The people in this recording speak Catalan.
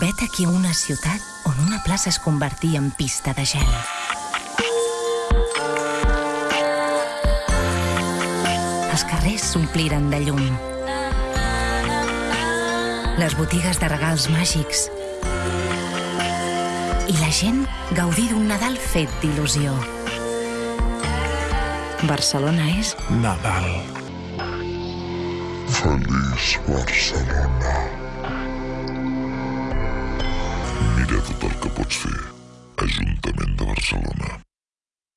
Vet aquí una ciutat on una plaça es convertia en pista de gel. Els carrers s'ompliren de llum. Les botigues de regals màgics. I la gent gaudir d'un Nadal fet d'il·lusió. Barcelona és Nadal. Feliç Barcelona. Pots fer. Ajuntament de Barcelona.